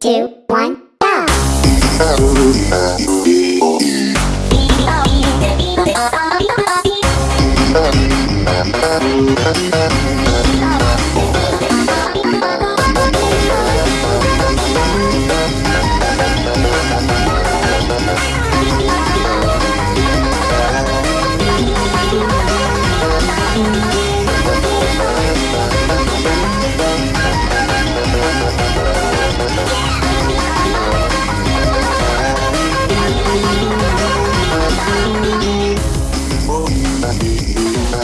two, one, go!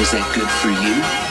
Was that good for you?